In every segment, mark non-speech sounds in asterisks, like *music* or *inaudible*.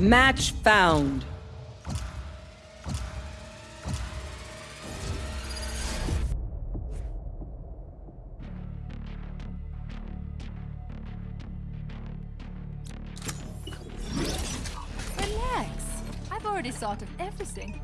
Match found. Relax. I've already thought of everything.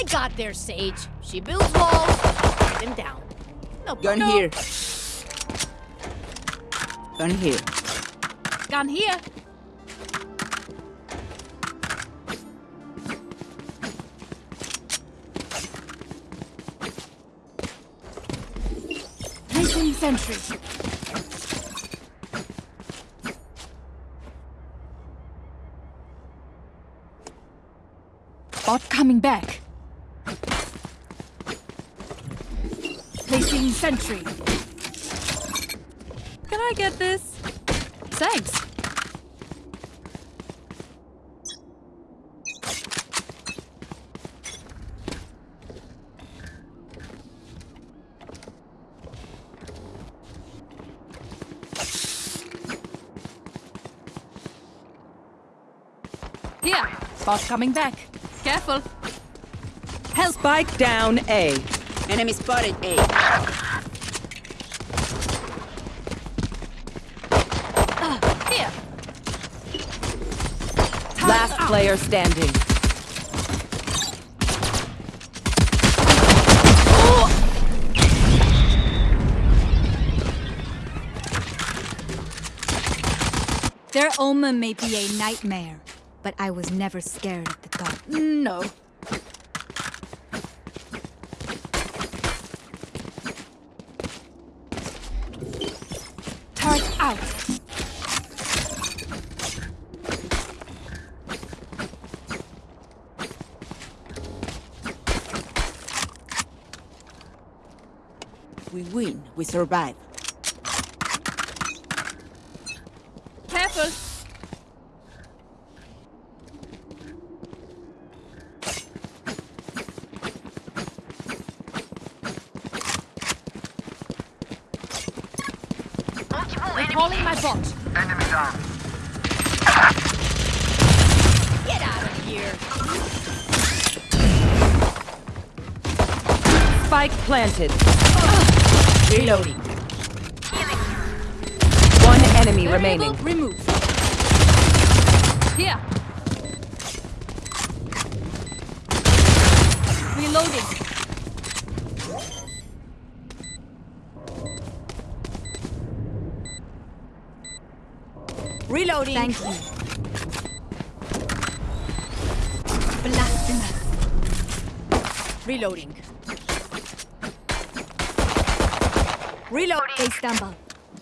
I got there, Sage. She builds walls, break them down. No Gun no. here. Gun here. Gun here. Placing sentry. Bot coming back. Placing sentry. Can I get this? Thanks. Here, bot coming back. Careful. Help. Spike down A. Enemy spotted A. Here. Last player standing. Their omen may be a nightmare, but I was never scared at the thought. No. Turret out. We win. We survive. Careful. Recalling my bot. Enemy down. Get out of here. Spike planted. Reloading. One enemy Variable remaining. Remove. Here. Reloading. Reloading. Thank you. Blasphemous. Reloading. Reloading. They stumble.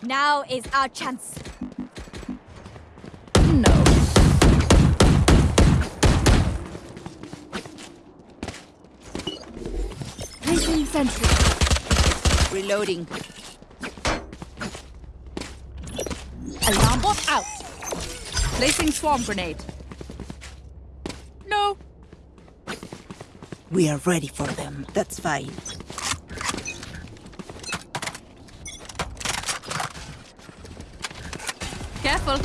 Now is our chance. No. Placing sentry. Reloading. Alarm bot out. Placing swarm grenade. No. We are ready for them. That's fine. Careful.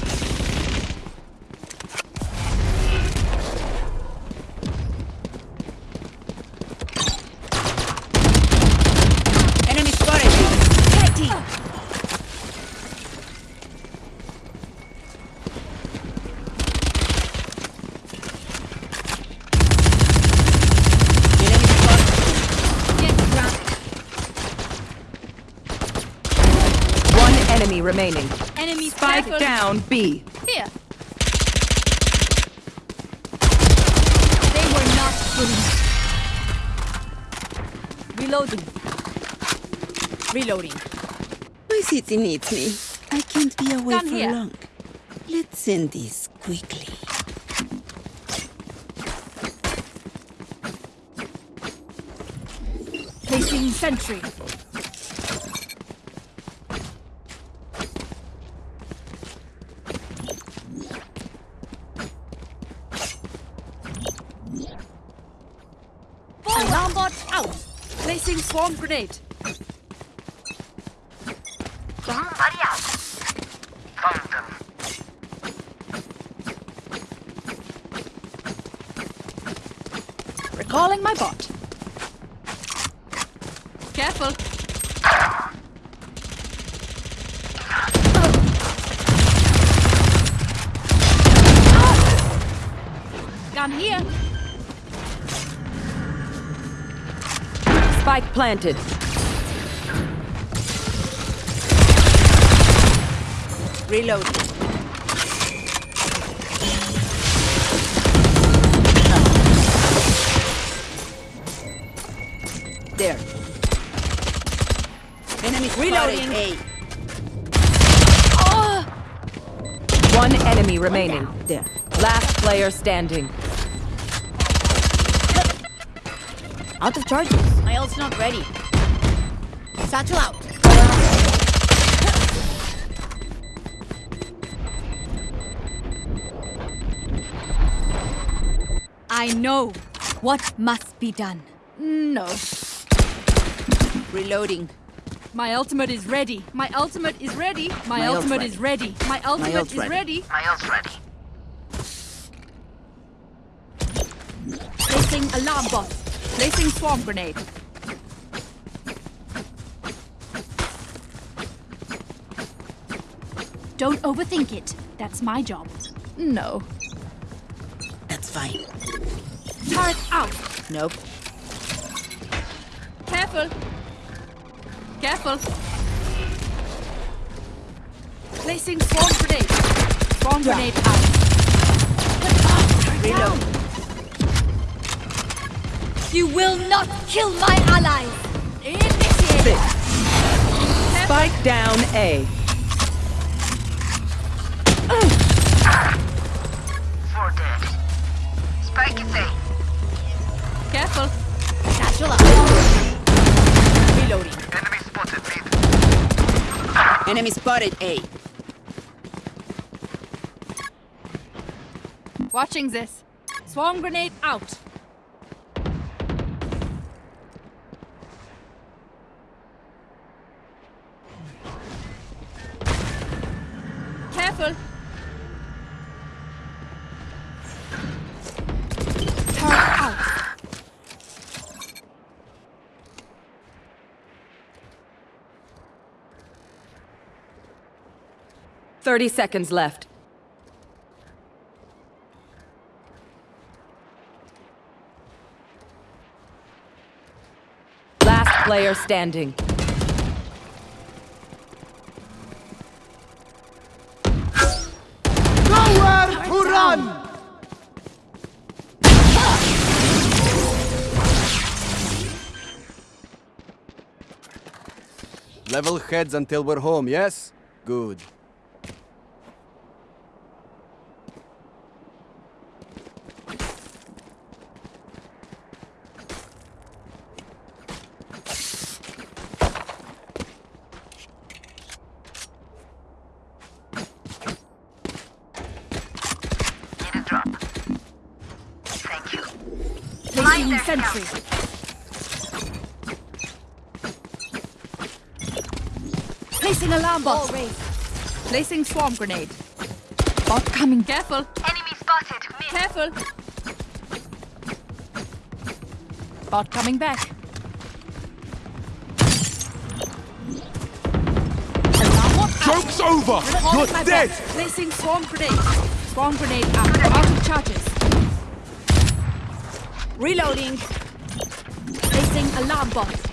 Enemy spotted. Enemy spotted. Get grounded. One enemy remaining. Enemy Spike careful. down B. Here. They were not good. Reloading. Reloading. My city needs me. I can't be away Gun for here. long. Let's end this quickly. Placing sentry. Alarm bot out. Placing swarm grenade. Recalling my bot. Careful. Gun here. Spike planted. Reloading. There. Enemy Reloading. spotted. One enemy remaining. A. There. Last player standing. Out of charges. My ult's not ready. Satchel out. I know what must be done. No. Reloading. My ultimate is ready. My ultimate is ready. My, My ult ultimate ready. is ready. My ultimate ult is ready. My else ready. Placing alarm bot. Placing swarm grenade. Don't overthink it. That's my job. No. That's fine. Turret out. Nope. Careful. Careful. Placing swarm grenade. Swarm grenade out. Reload. You will not kill my allies! Initiate. Spike down A. Spike is A. Careful. Satchel out. Reloading. Enemy spotted mid. Enemy spotted. A. Watching this. Swarm grenade out. 30 seconds left. Last player standing. Nowhere to run! Level heads until we're home, yes? Good. Bot. Placing swarm grenade. Bot coming. Careful. Enemy spotted. Mid. Careful. Bot coming back. Bot out. Joke's over! Calling You're dead! bot. Placing swarm grenade. Swarm grenade out. Out of charges. Reloading. Placing alarm bot.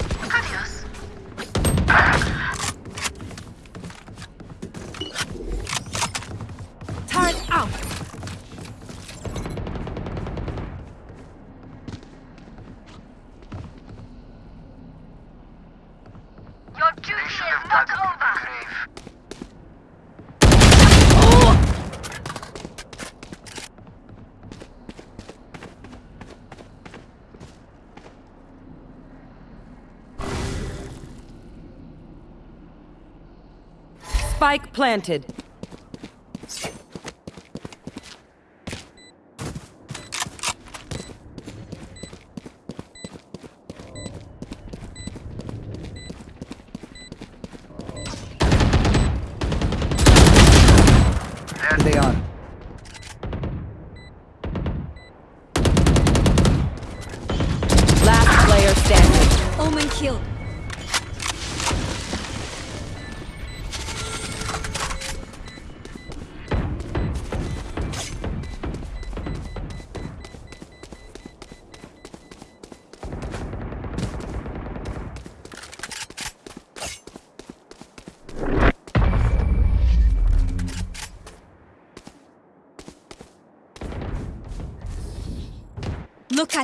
Spike planted.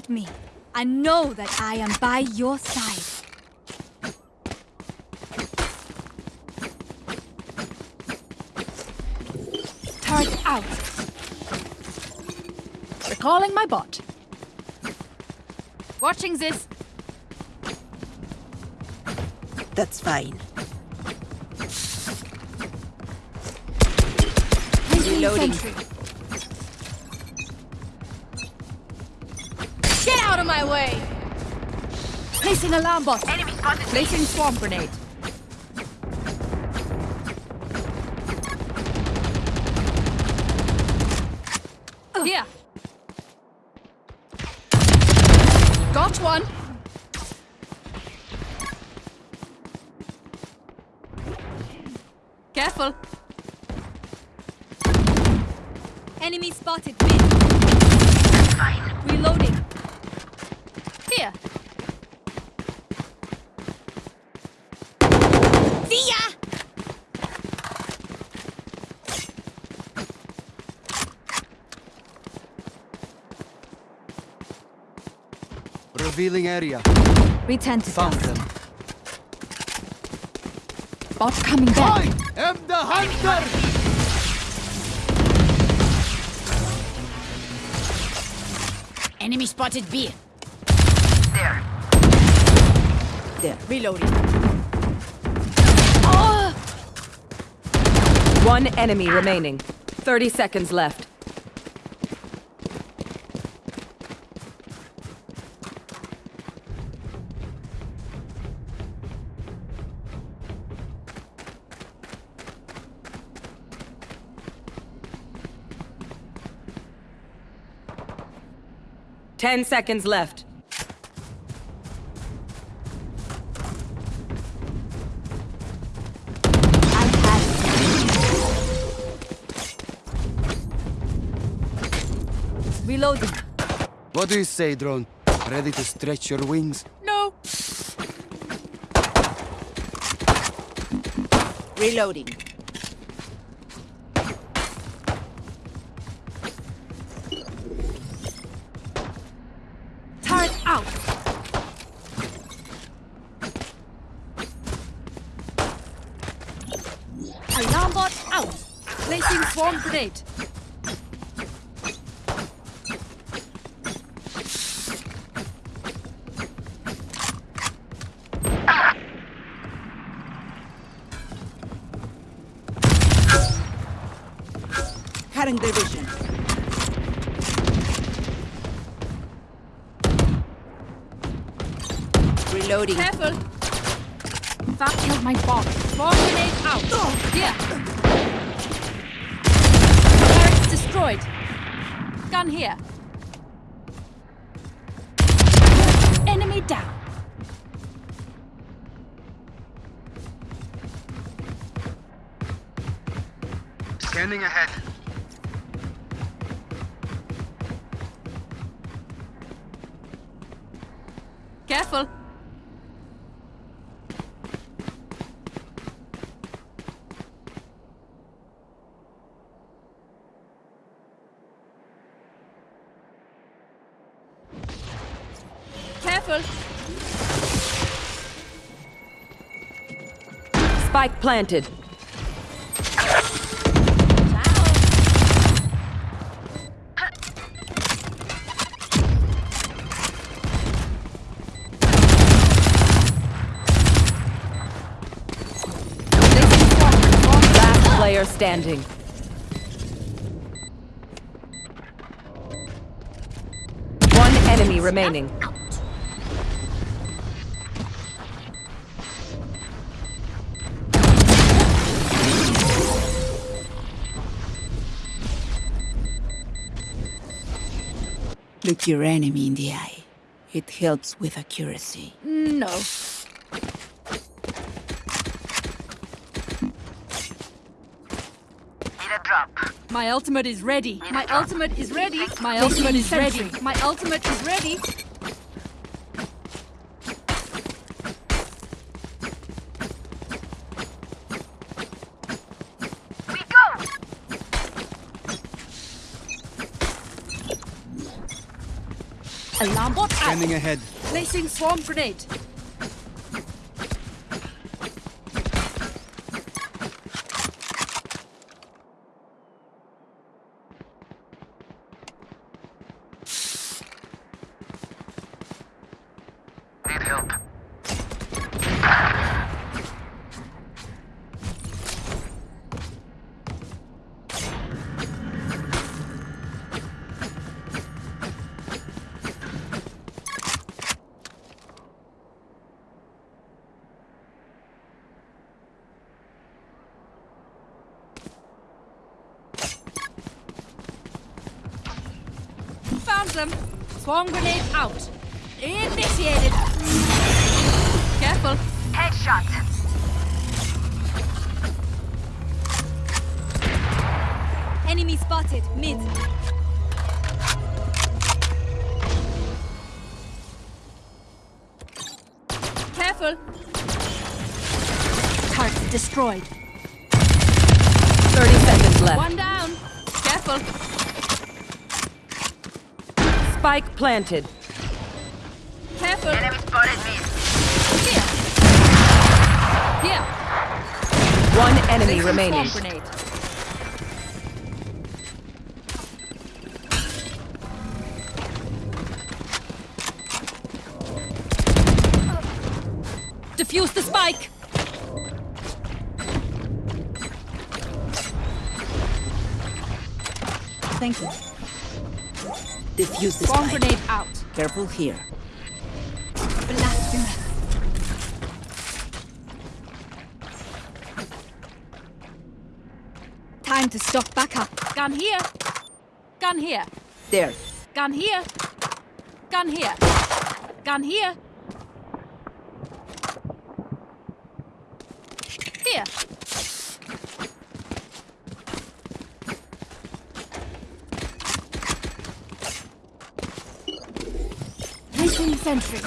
At me. I know that I am by your side. Turret out. Recalling my bot. Watching this. That's fine. Reloading. sentry. Placing alarm bot. Enemy spotted. Placing swarm grenade. Here. Got one. Careful. Enemy spotted mid. Reloading. Here. See ya! Revealing area. Return to Found task. them. Bot coming back. I am the hunter! Enemy spotted B. There. There. Reloading. One enemy remaining. 30 seconds left. Ten seconds left. I've had it. Reloading. What do you say, drone? Ready to stretch your wings? No. Reloading. Reloading. Careful. That killed my bomb. Bomb grenade out. Oh. Here. Barracks destroyed. Gun here. Spike planted. Player standing. One enemy remaining. Look your enemy in the eye. It helps with accuracy. No. Need a drop. My ultimate is ready. My ultimate is ready. My ultimate is ready. My ultimate is ready. We go! Bot ahead. Placing swarm grenade. Planted. Careful. Enemy spotted me. Here. Here. One enemy Placing remaining. Careful here. Blasphemous. Time to stock back up. Gun here. Gun here. There. Gun here. Gun here. Gun here. Here. Placing sentry.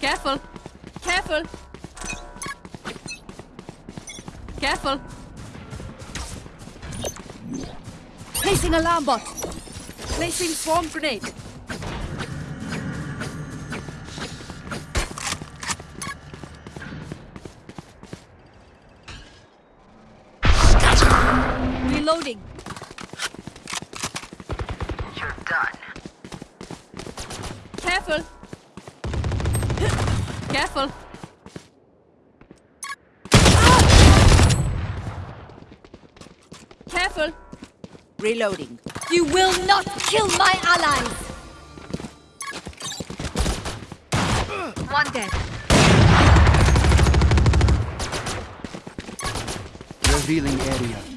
Careful. Careful. Careful. Placing alarm bot. Placing swarm grenade. Reloading. You will not kill my allies! One dead. Revealing area.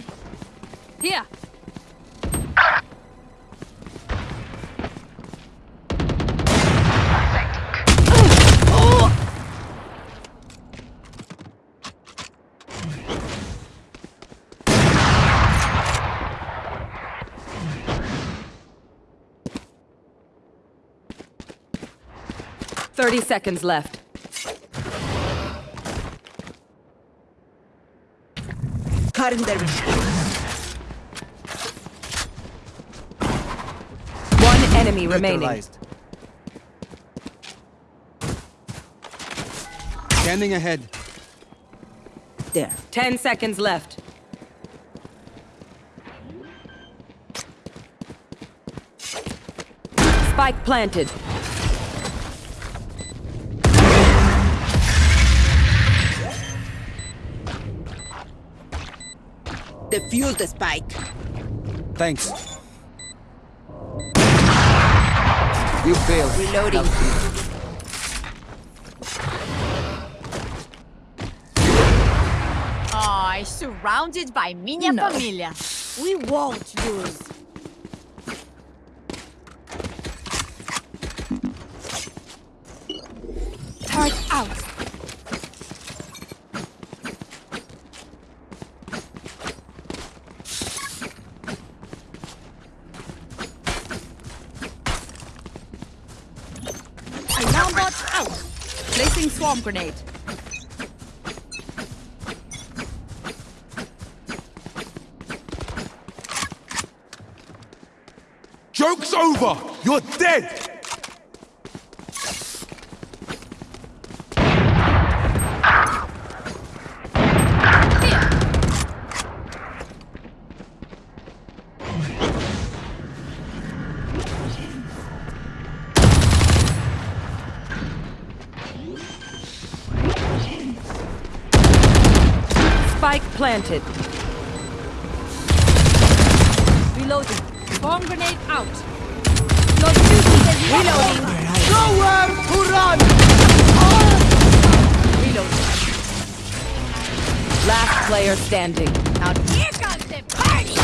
30 seconds left. One enemy remaining. Standing ahead. There. 10 seconds left. Spike planted. Defuse the spike. Thanks. You failed. Reloading. Ay, surrounded by minha No. família. We won't lose. Turret out. Alarm bot out. Swarm grenade. Joke's over! You're dead! Planted. Reloading. Swarm grenade out. Your duty is reloading. Nowhere to run! Reloading. Last player standing. Now here comes the party!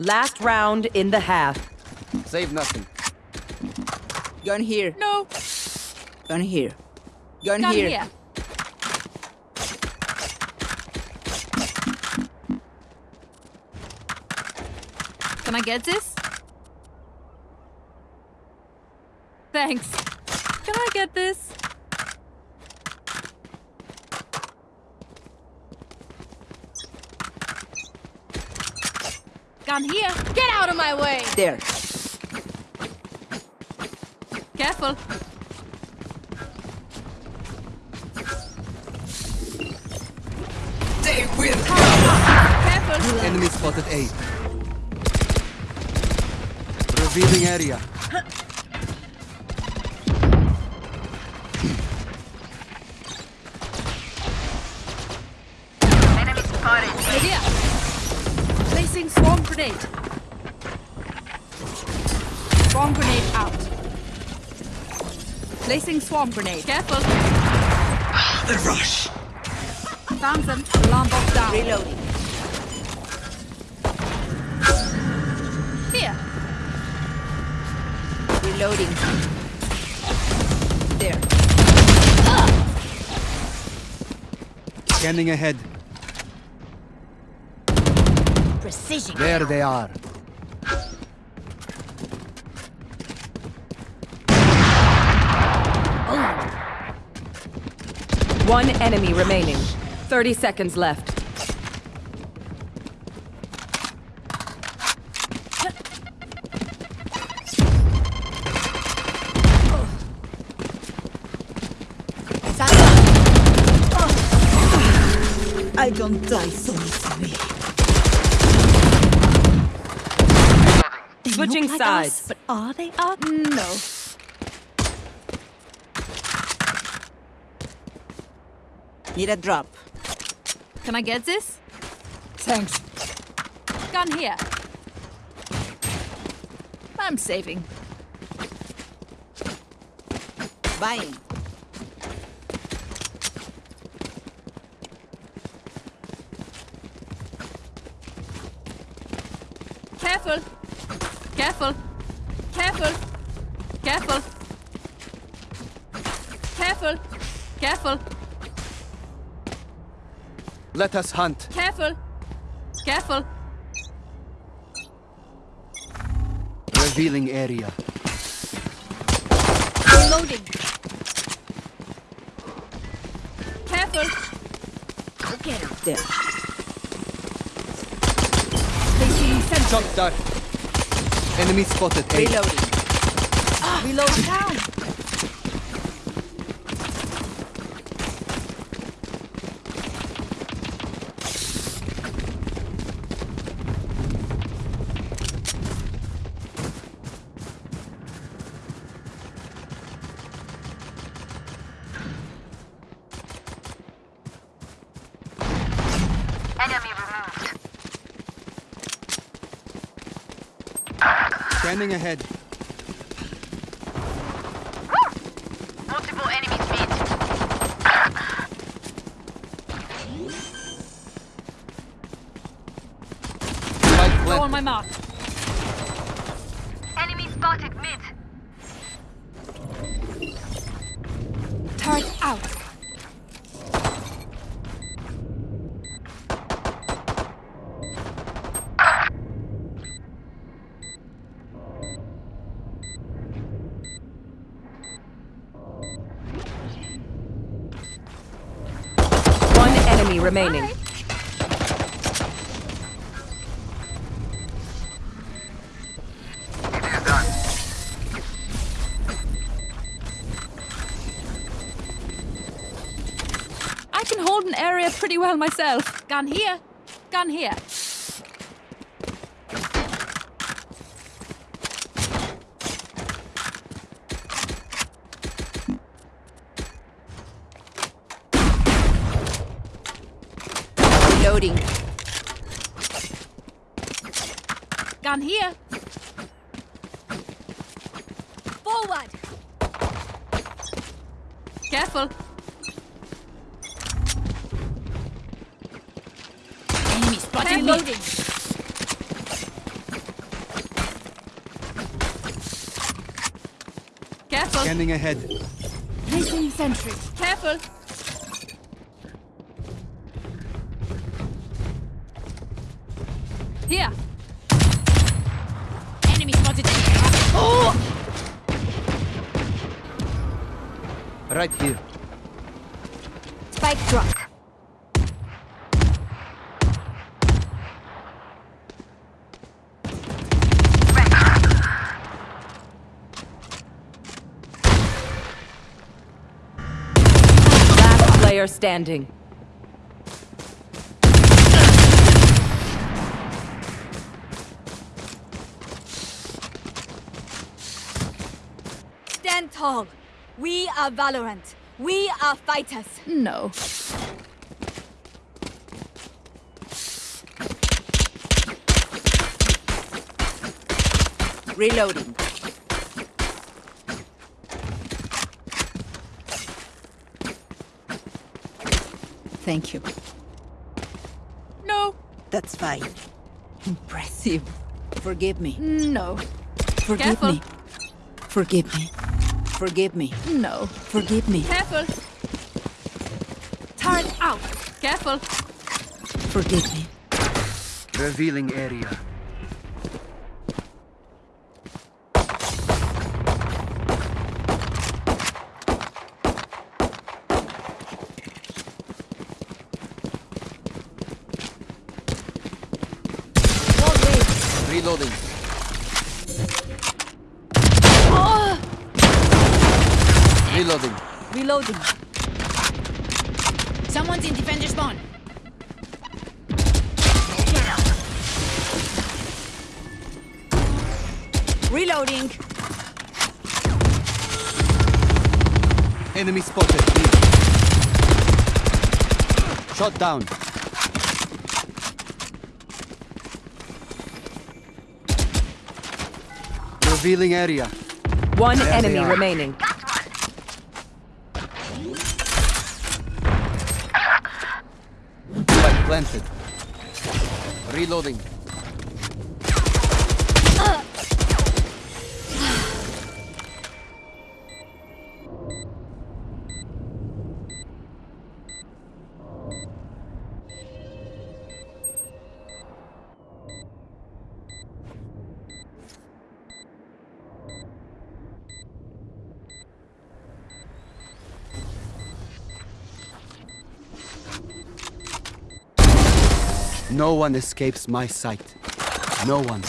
Last round in the half. Save nothing. Gun here. No. Gun here. Gun, here. here. Can I get this? Thanks. Can I get this? Gun here. Get out of my way! There. Enemy spotted A. Revealing area. enemy spotted. Here. Placing swarm grenade. Swarm grenade out. Placing swarm grenade. Careful. The rush! Found them. Alarm bot down. Reloading. Here. Reloading. There. Scanning ahead. Precision. There they are. Oh. One enemy remaining. 30 seconds left. I don't die so easily. They Switching look like sides. us, but are they us? No. Need a drop. Can I get this? Thanks. Gun here. I'm saving. Buying. Careful. Careful. Careful. Careful. Careful. Careful. Let us hunt. Careful. Careful. Revealing area. Reloading. Careful. Go get him. There. Placing sentry. Shock dart. Enemy spotted. A. Ah, Reloading. Reload down. Enemy removed. Scanning ahead. Multiple enemies mid. Spike Go on my mark. Myself. Gun here. Gun here. Reloading. Gun here. Forward. Careful. Enemy spotted Careful. Reloading. Careful. Scanning ahead. Placing sentry. Careful. Here. Enemy spotted Right here. Spike dropped. Last player standing. Stand tall. We are Valorant. We are fighters. No. Reloading. Thank you. No. That's fine. Impressive. Forgive me. No. Forgive Careful. me. Forgive me. Forgive me. No. Forgive me. Careful. Turret out. Careful. Forgive me. Revealing area. Shot down. Revealing area. One there enemy remaining. Spike planted. Reloading. One escapes my sight. No one.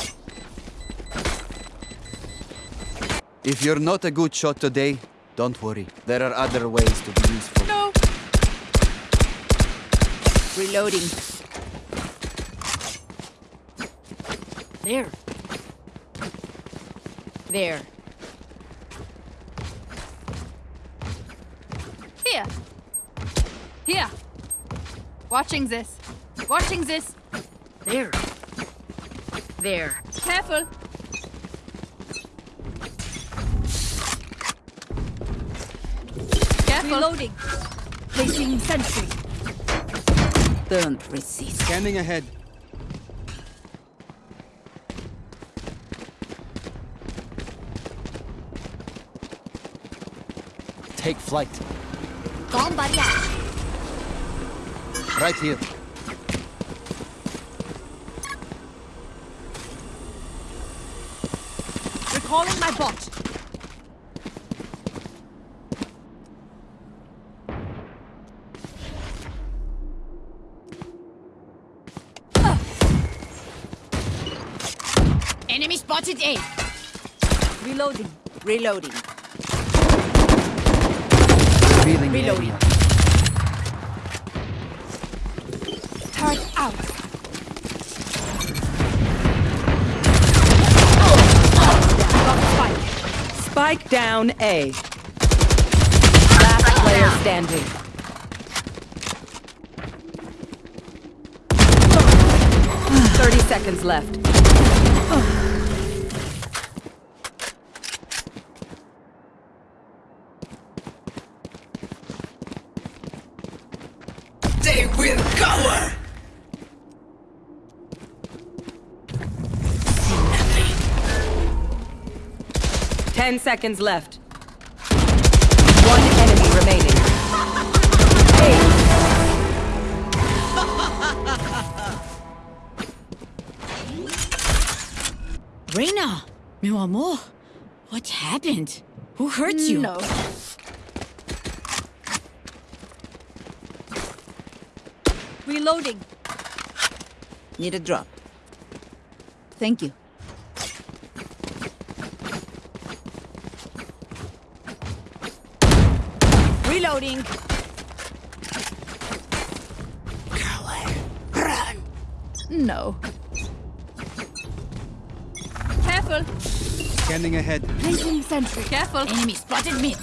If you're not a good shot today, don't worry. There are other ways to be useful. No. Reloading. There. There. Here. Here. Watching this. Watching this. There. There. Careful. Careful. Reloading. Placing sentry. Don't resist. Scanning ahead. Take flight. Bomb buddy. Right here. Recalling my bot. Enemy spotted A. Reloading. Reloading. Revealing Reloading. Spike down A. Last player standing. Thirty seconds left. Ten seconds left. One enemy remaining. Eight. Reyna, meu amor, what happened? Who hurt you? No. Reloading. Need a drop. Thank you. Reloading. No. Careful. Scanning ahead. Placing sentry. Careful. Enemy spotted mid.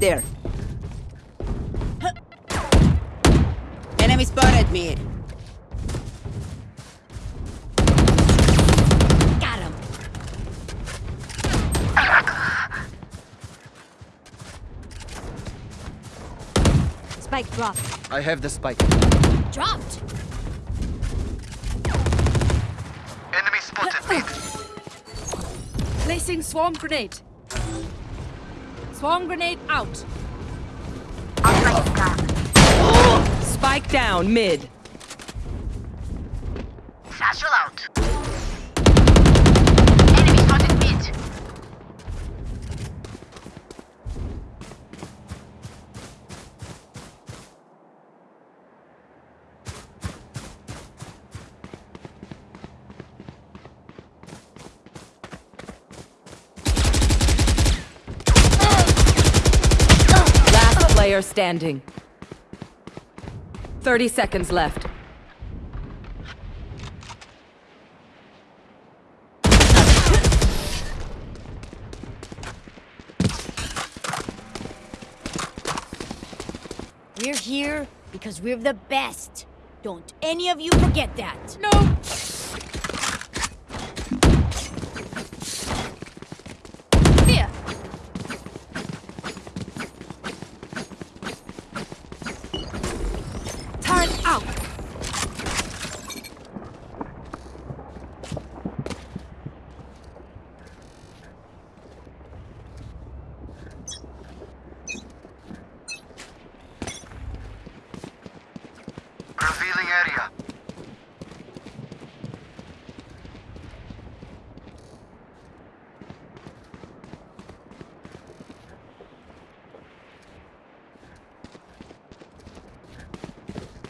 There. Enemy spotted me. Got him. Spike dropped. I have the spike. Dropped. Enemy spotted mid. *laughs* Placing swarm grenade. Swarm grenade out. Spike down mid. Satchel out. Enemy spotted mid. Last player standing. 30 seconds left. We're here because we're the best. Don't any of you forget that. No. out. Revealing area.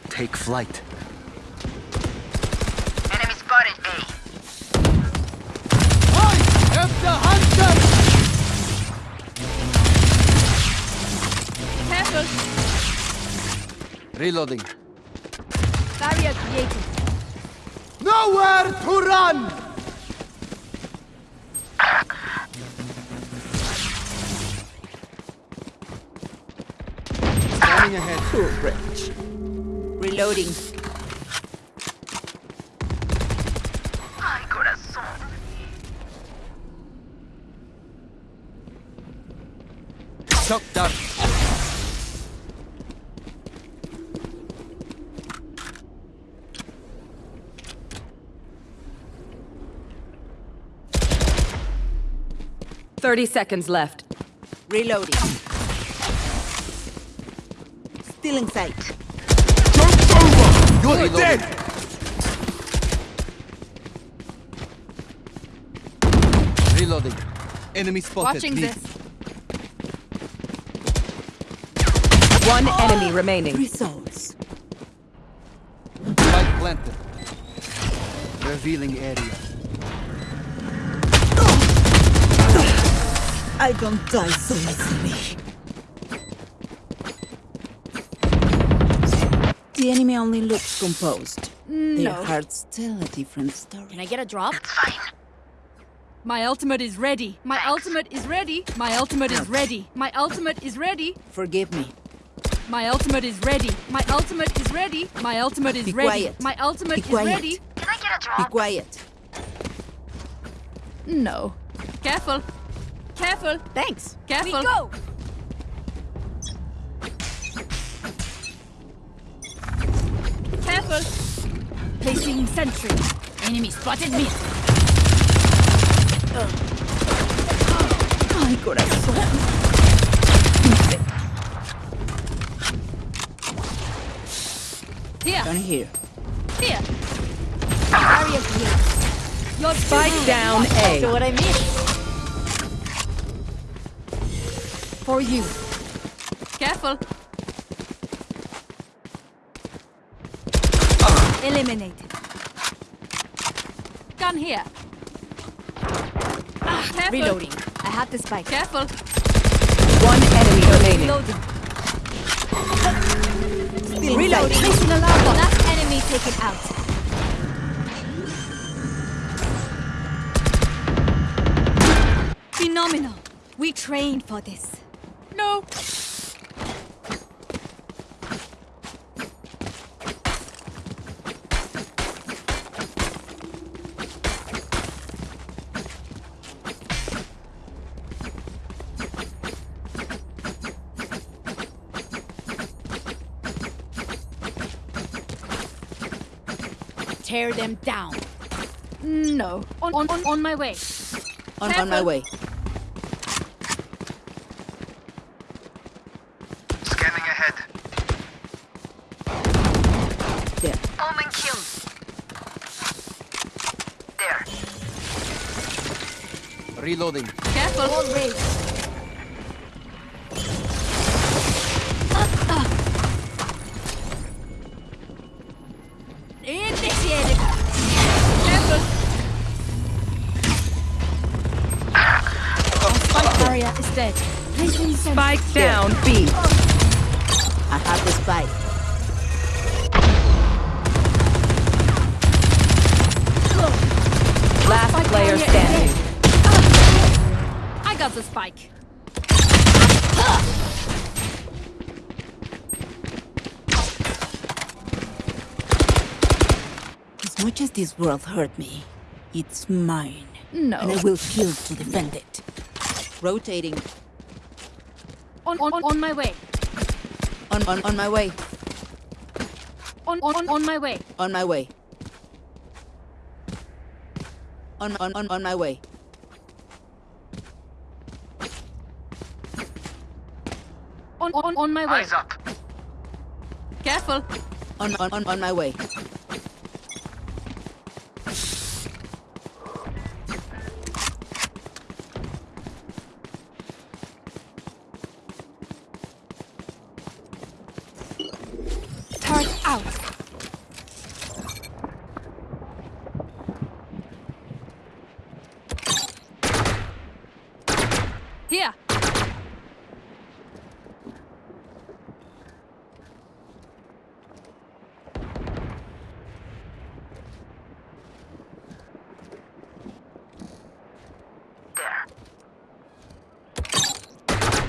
Take flight. Enemy spotted A. I am the hunter! Careful. Reloading. 30 seconds left. Reloading. Still in sight. Joke's over! You're Reloading. dead! Reloading. Enemy spotted. Watching Leave. this. One oh. enemy remaining. Results. Spike planted. Revealing area. I don't die so easily. The enemy only looks composed. No. Their hearts tell a different story. Can I get a drop? My ultimate is ready. My ultimate is ready. My ultimate is ready. My ultimate is ready. Forgive me. My ultimate is ready. My ultimate is ready. My ultimate is Be ready. quiet. My ultimate Be is quiet. ready. Can I get a drop? Be drop? quiet. No. Careful. Careful. Thanks. Careful. We go. Careful. Placing sentry. Enemy spotted me. Ay, corazón. Here. Down here. Here. Barrier created. Your Spike down So A. what I missed? For you. Careful. Eliminated. Gun here. Ah, careful. Reloading. I have the spike. Careful. One enemy remaining. Reloading. Reloading. Placing alarm bot. Last enemy taken out. Phenomenal. We trained for this. No. Tear them down. No. On, on, on, my way. On, on my way. Scanning ahead. There. Omen killed. There. Reloading. Careful. Spike. As much as this world hurt me, it's mine. No. And I will kill to defend it. Rotating. On, on, on my way. On, on, on my way. On, on, on my way. On my way. On, on, on, on my way. On, on, on my way. Eyes up. Careful. On, on, on, on my way. Turret out. Here. There.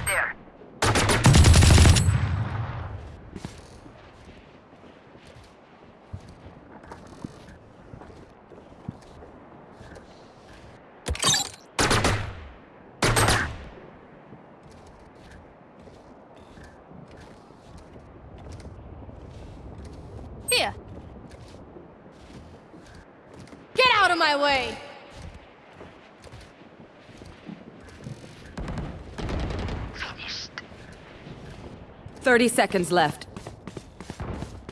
There. Here. Get out of my way! Finished. 30 seconds left.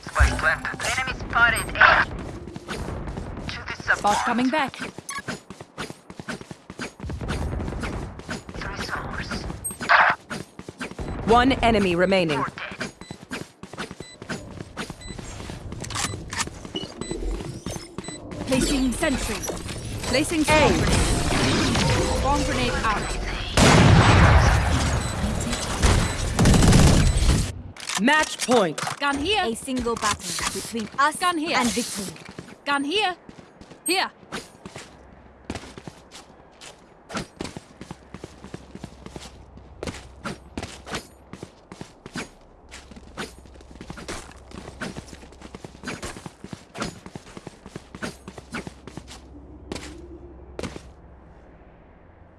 Spike planted. Enemy spotted. A. To the support. Bot coming back. One enemy remaining. Placing sentry. Placing grenade. Swarm grenade out. Match point. Gun here. A single battle between us Gun here. and victory. Gun here. Here.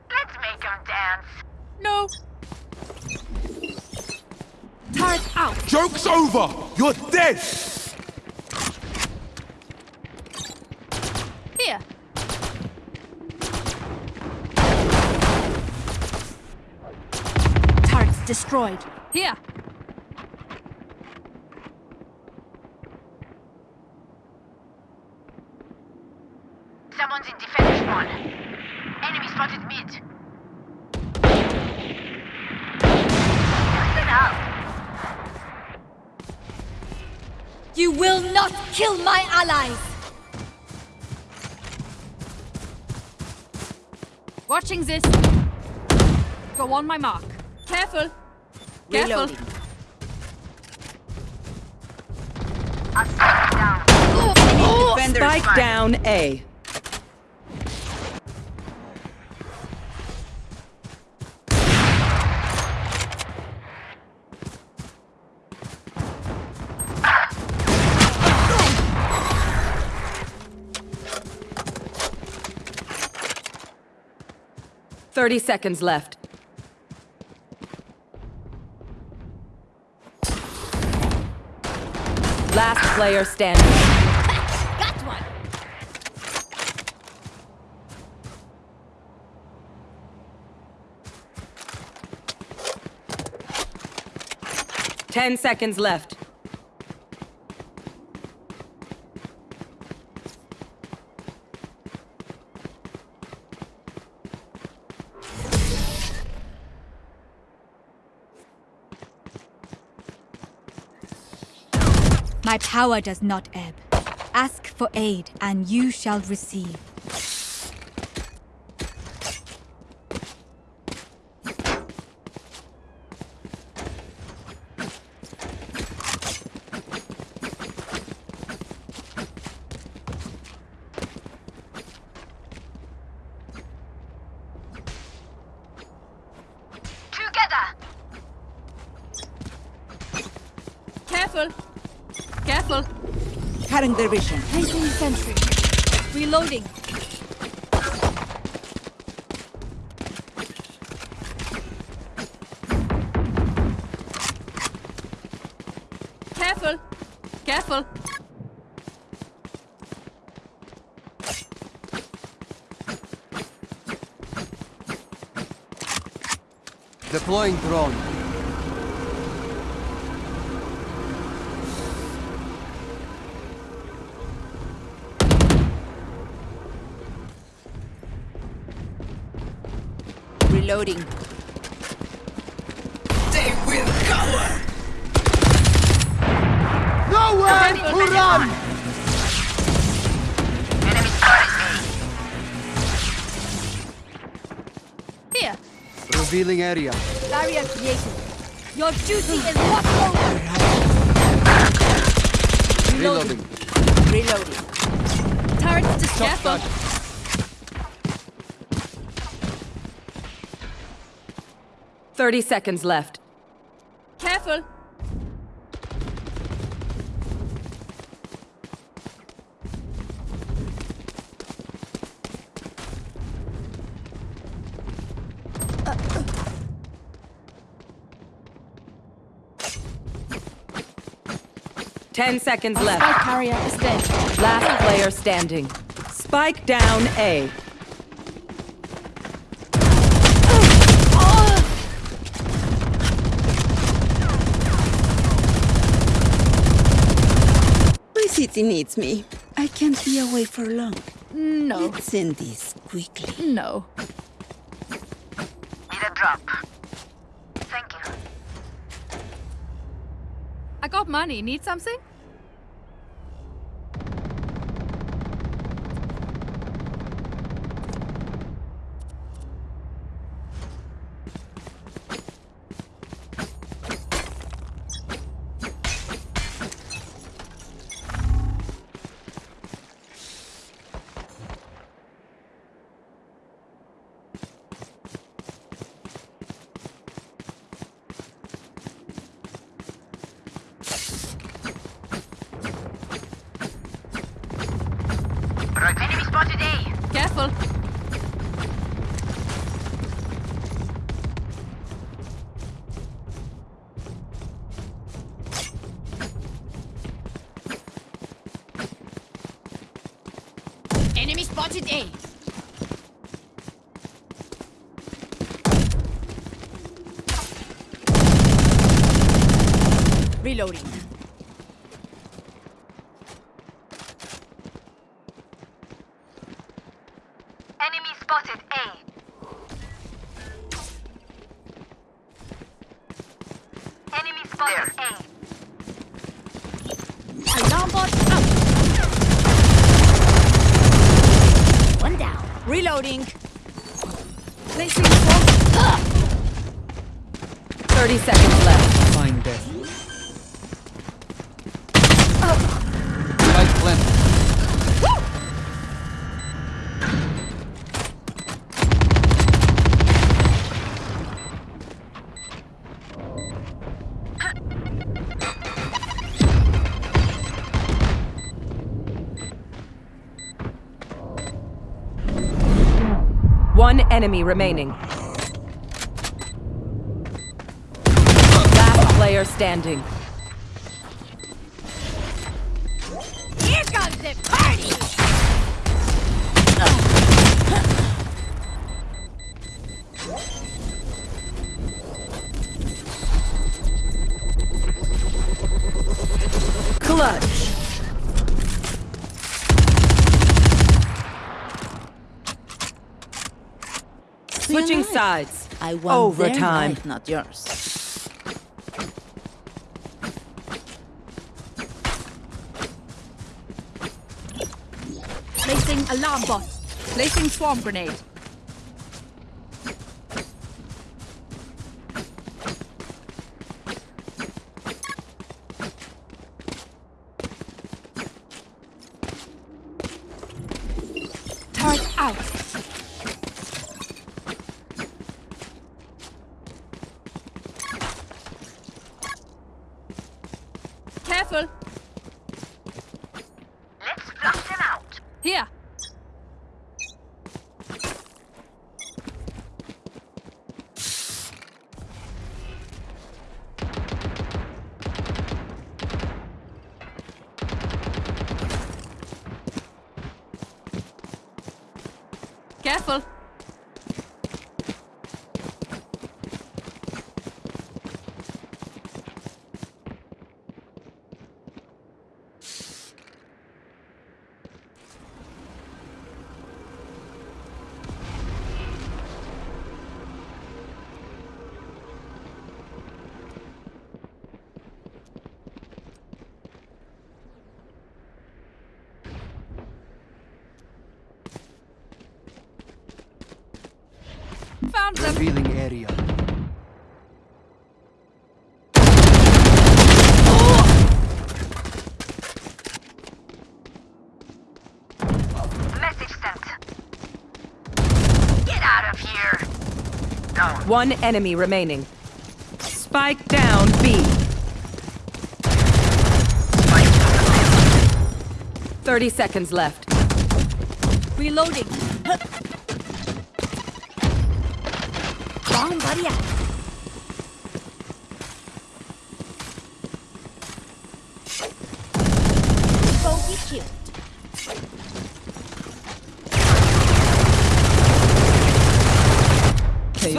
Let's make them dance. No. Turret out. Joke's over! You're dead! Here. Turrets destroyed. Here. Someone's in defense one. Enemy spotted mid. Listen up. You will not kill my allies! Watching this. Go on my mark. Careful. Careful. Reloading. I'll spike down. Defenders. Spike down A. Thirty seconds left. Last player standing. Got one! Ten seconds left. Power does not ebb. Ask for aid, and you shall receive. Together. Careful. Careful. Cutting their vision. Placing sentry. Reloading. Careful. Careful. Deploying drone. Reloading. They will cover! Nowhere to run! Revealing area. Barrier created. Your duty is not over. Reloading. Reloading. Turrets to Top careful. Thirty seconds left. Careful. Ten seconds Spike left. carrier is dead. Last player standing. Spike down A. My city needs me. I can't be away for long. No. Let's end this quickly. No. Need a drop. Thank you. I got money. Need something? Right. Enemy spotted A. Careful. Enemy spotted A. Reloading. Enemy spotted A. Enemy spotted A. Alarm bot out. One down. Reloading. Placing swarm. Thirty seconds left. Find death. Spike planted. One enemy remaining. Last player standing. I want their Overtime. life, not yours. Placing alarm bot. Placing swarm grenade. One enemy remaining. Spike down B. 30 seconds left. Reloading. Bomb buddy out.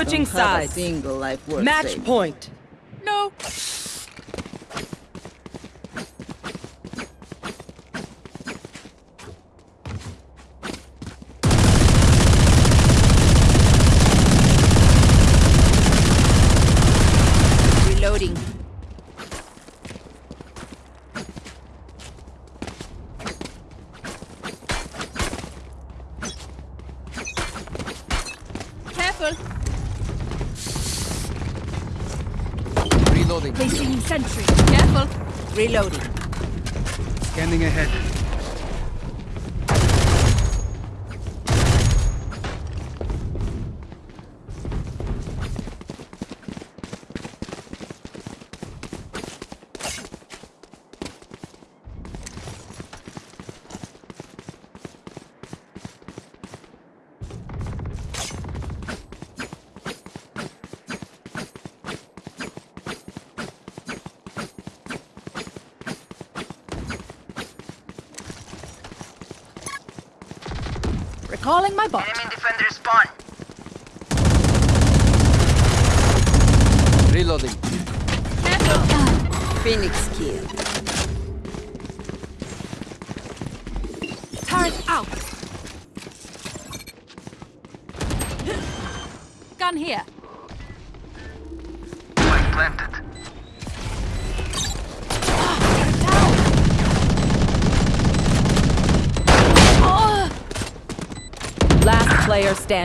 Switching sides. Match point.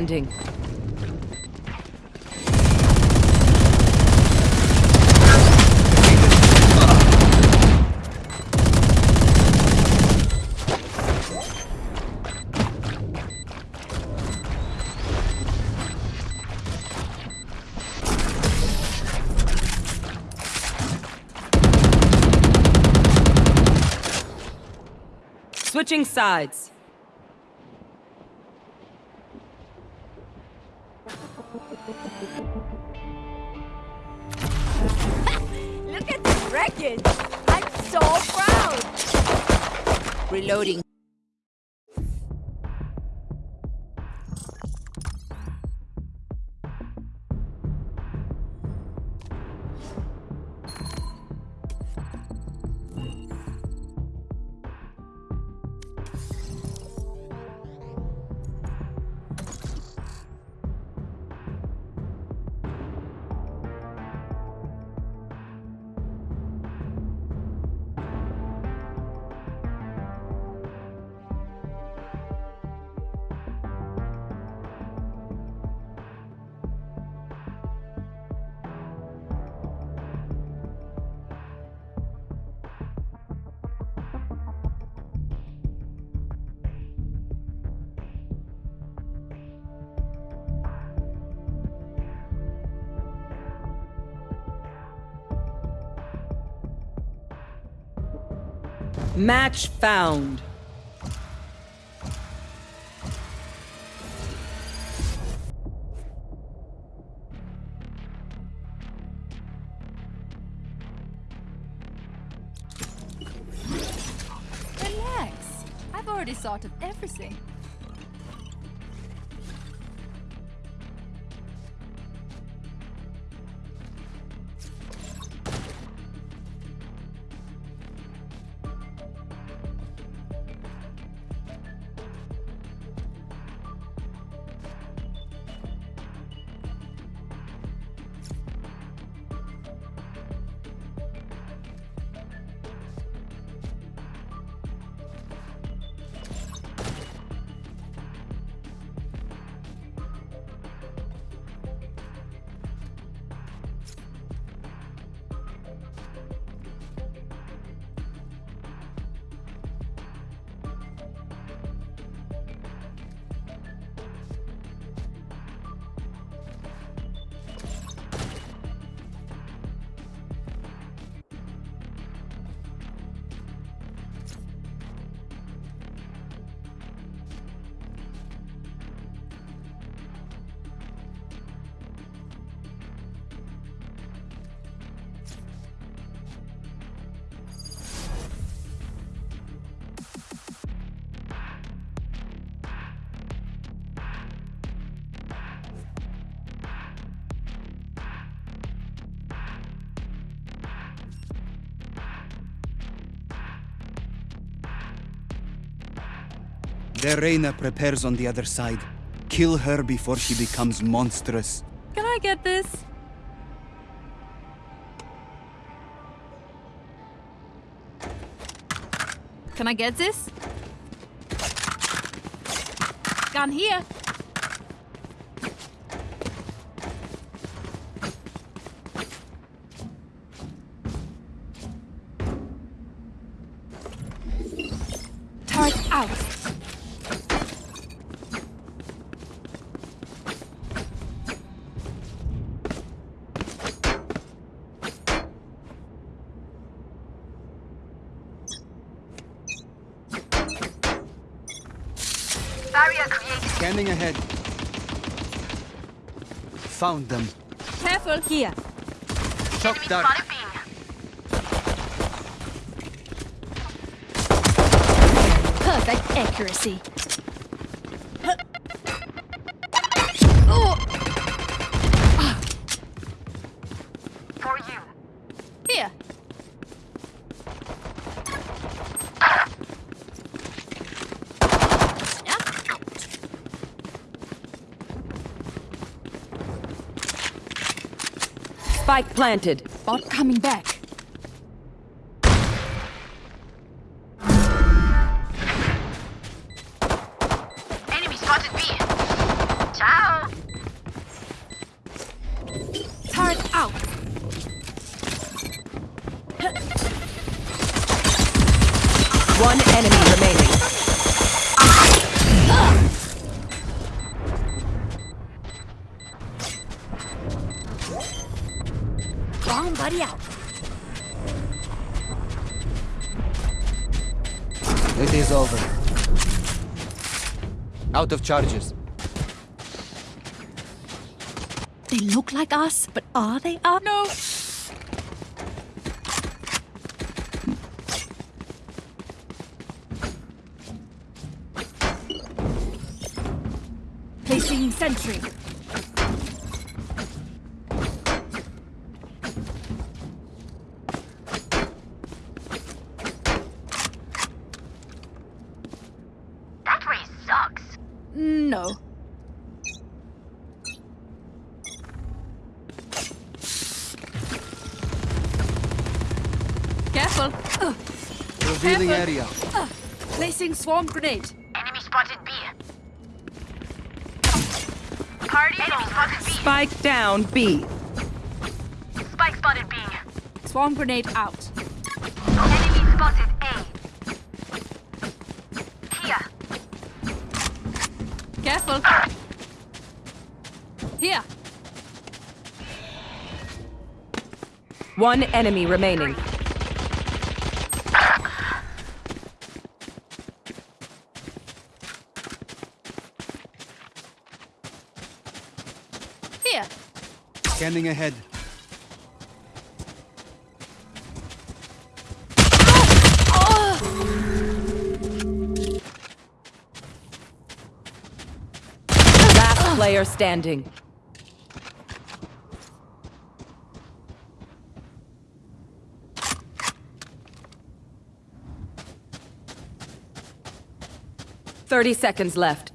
standing. Switching sides. noting Match found. Their Reyna prepares on the other side. Kill her before she becomes monstrous. Can I get this? Can I get this? Gun here. Turret out. Barrier created. Scanning ahead. Found them. Careful. Here. Shock Enemy dart. Perfect accuracy. Spike planted. Bot coming back. Of charges. They look like us, but are they us? No. Placing sentry. That way sucks. No. Careful. Ugh. Revealing Careful. area. Placing swarm grenade. Enemy spotted B. Party Enemy spotted B. Spike down B. Spike spotted B. Swarm grenade out. Enemy spotted A. Here. Careful. Here. One enemy remaining. Here. Scanning ahead. Last player standing. Thirty seconds left.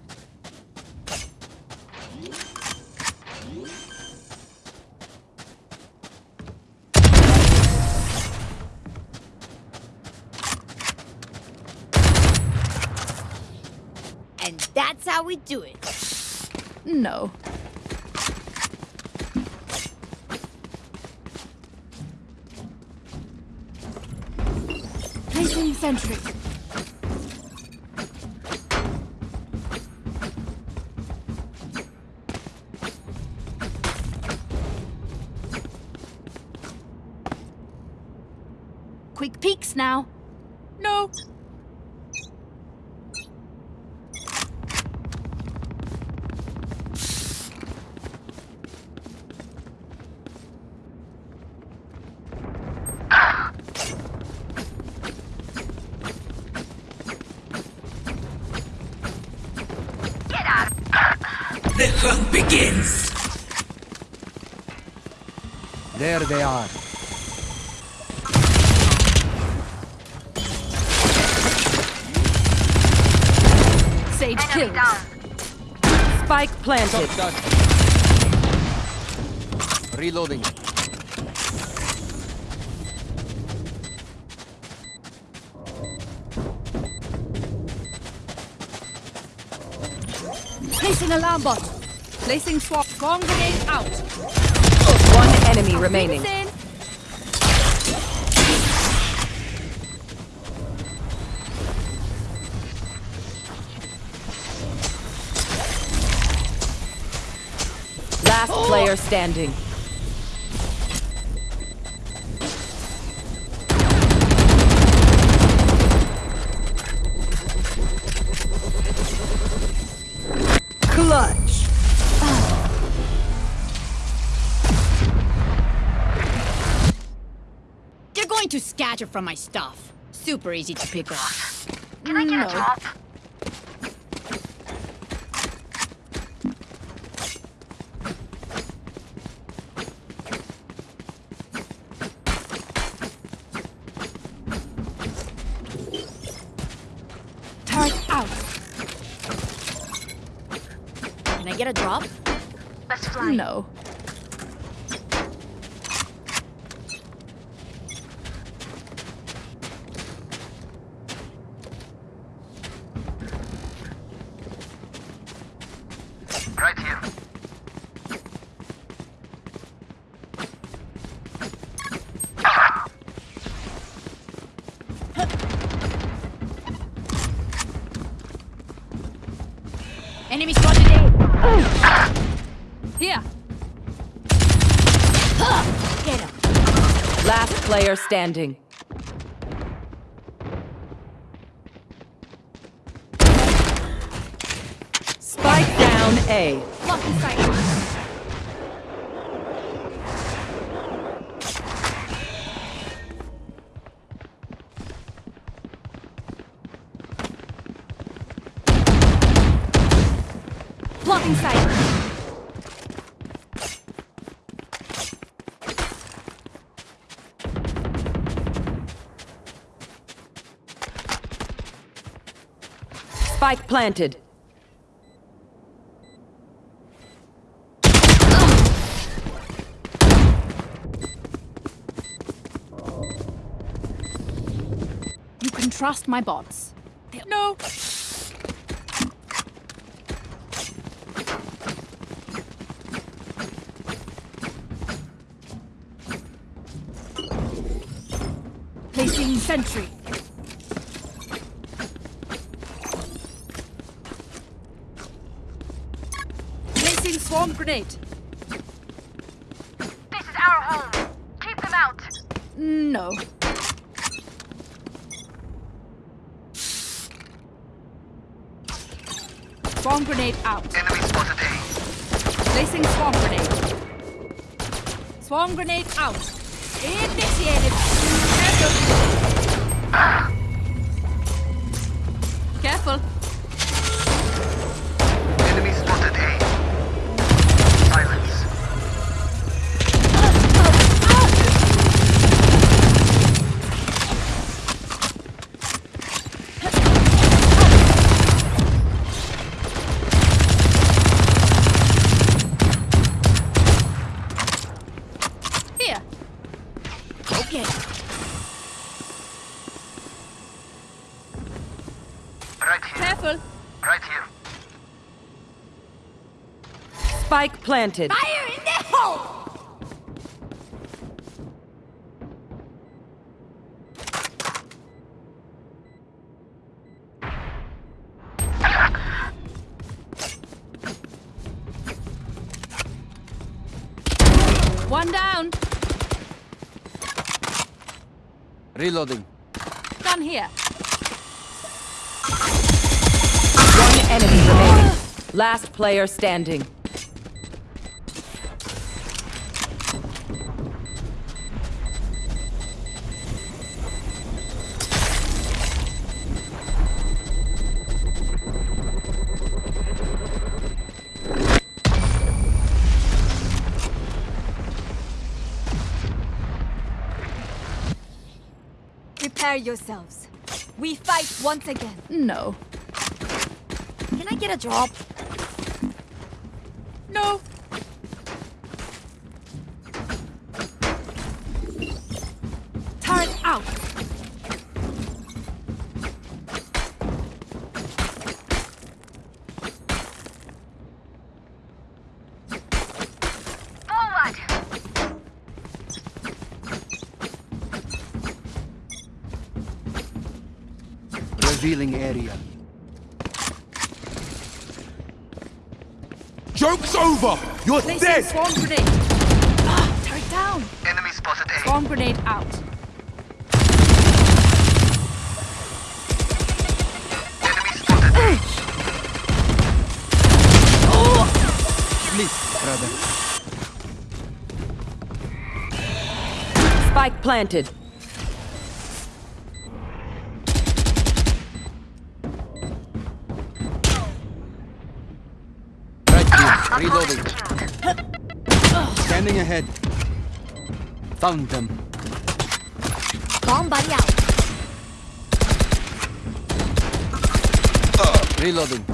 And that's how we do it. No. Placing sentry. They are. Sage killed. Spike planted. Done. Reloading. Placing alarm bot. Placing swap. Swarm grenade out. Enemy remaining. Last player standing. From my stuff. Super easy to pick up. Can I get a mm. drop? Turret out. Can I get a drop? Let's fly. No. Right here. Enemy spotted A. Here. Get him. Last player standing. Spike down A. planted. You can trust my bots. They- No. Placing sentry. Placing swarm grenade. This is our home. Keep them out. No. Swarm grenade out. Enemy spotted A. Placing swarm grenade. Swarm grenade out. Initiated. Planted. Fire in the hole! One down. Reloading. Gun here. One enemy remaining. Last player standing. Prepare yourselves. We fight once again. No. Can I get a drop? No. Turret out. Forward! Revealing area. Joke's over! You're Placing dead! swarm grenade. Ah, turret down. Enemy spotted A. Swarm grenade out. Enemy spotted A. Sleep, brother. Spike planted. Ahead. Found them. Bomb buddy out. Reloading.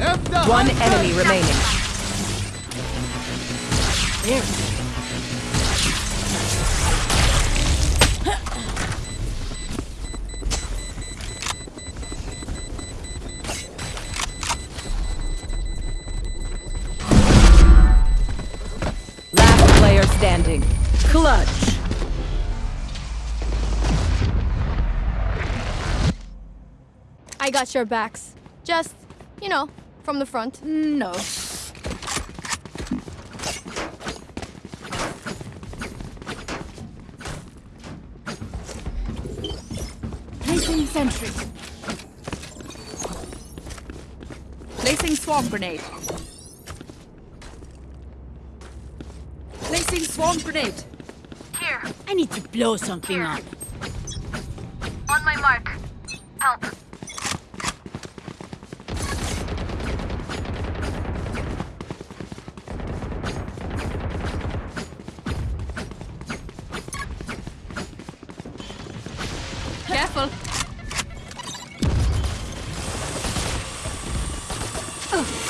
F the One enemy remaining. Last got your backs. Just, you know, from the front. No. Placing sentry. Placing swarm grenade. Placing swarm grenade. Here, I need to blow something up. Careful.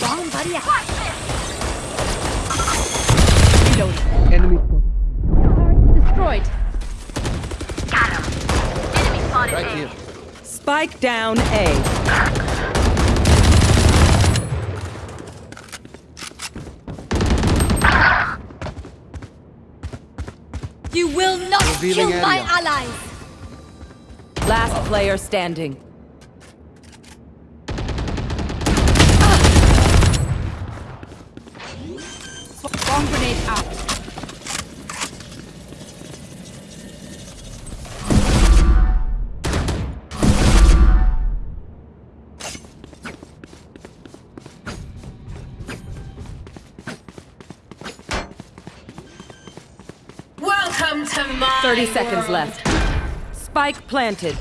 Bomb buddy out. Reloading. Enemy Destroyed. Got him. Enemy spotted right here. Spike down A. You will not Revealing kill my area. allies. Last player standing. Swarm grenade out. Welcome to my 30 seconds world. left. Spike planted.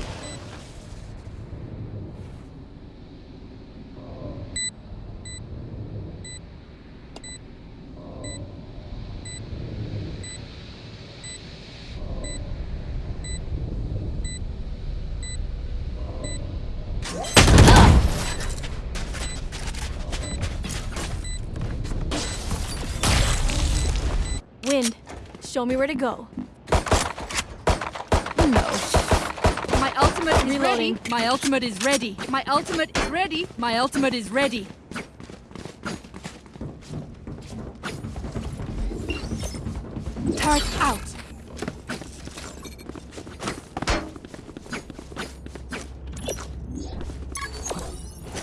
Wind, show me where to go. Reloading. ready. My ultimate is ready. My ultimate is ready. My ultimate is ready. Turret out.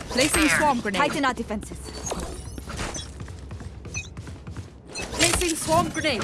Placing swarm grenade. Tighten our defenses. Placing swarm grenade.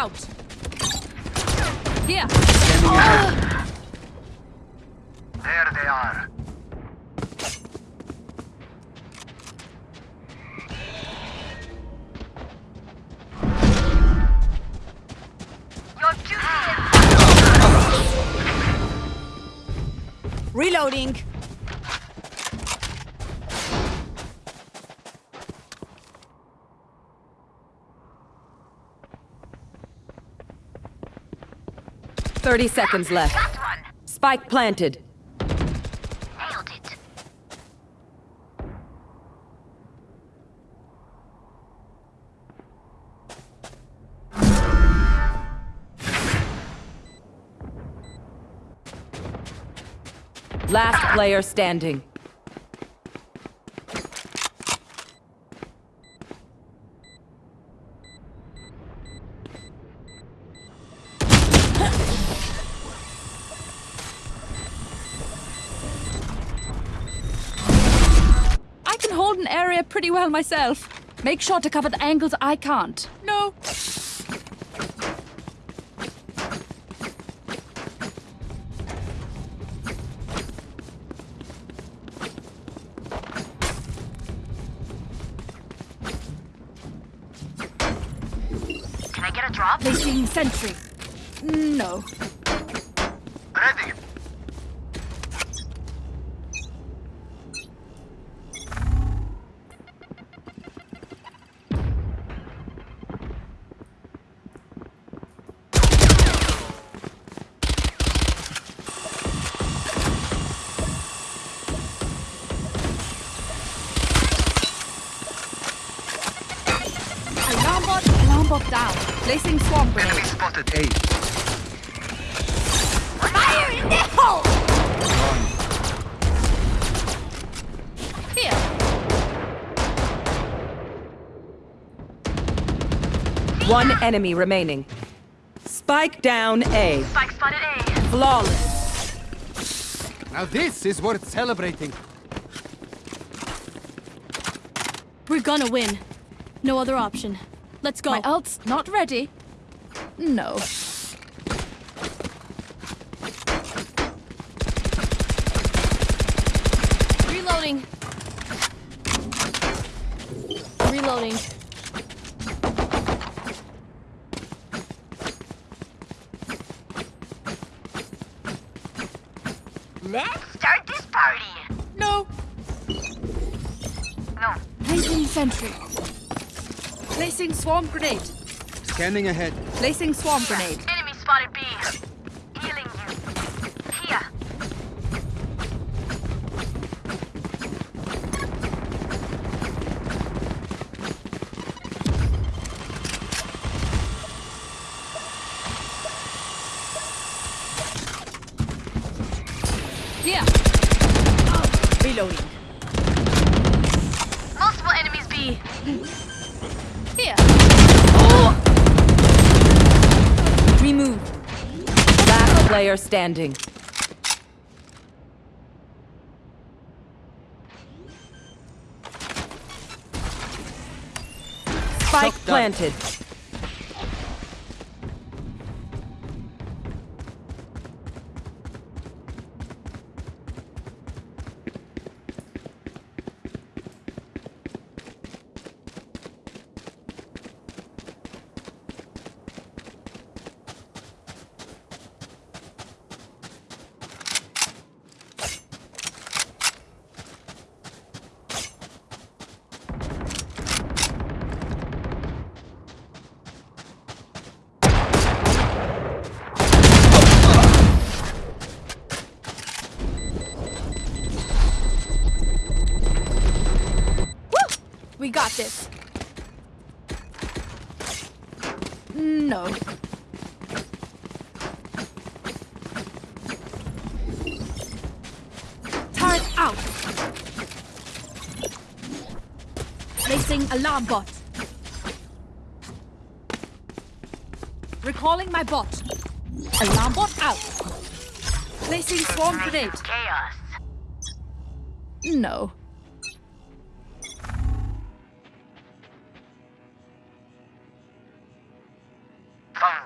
Out. 30 seconds left. Spike planted. Last player standing. Pretty well myself. Make sure to cover the angles I can't. No. Can I get a drop? Placing sentry. No. Enemy remaining. Spike down A. Spike spotted A. Flawless. Now this is worth celebrating. We're gonna win. No other option. Let's go. My ult's not ready. No. Reloading. Reloading. Let's start this party. No. No. Placing sentry. Placing swarm grenade. Scanning ahead. Placing swarm grenade. Enemy spotted B. Healing you. Here. Here. Reloading. Player standing. Spike planted. Bomb. Chaos. No.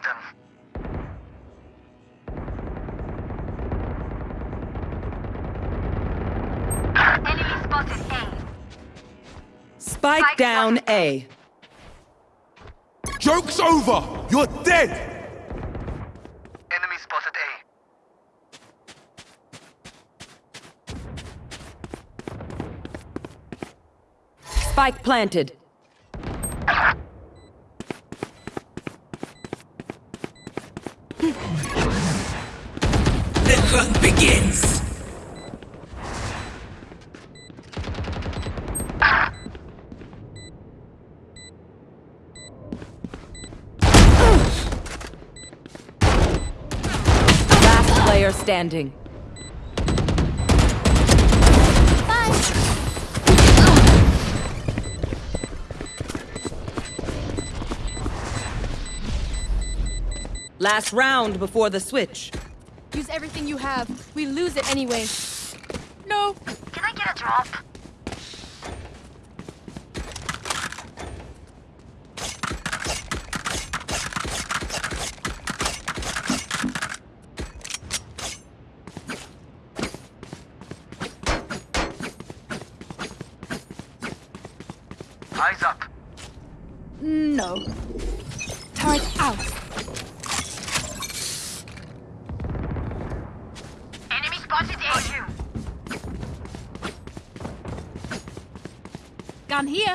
Them. Enemy spotted A. Spike down A. Joke's over! You're dead! Spike planted. The hunt begins. Last player standing. Last round before the switch. Use everything you have. We lose it anyway. No. Can I get a drop? Eyes up. No. Turret out. Enemy spotted A. Gun here.